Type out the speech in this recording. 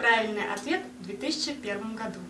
Правильный ответ в 2001 году.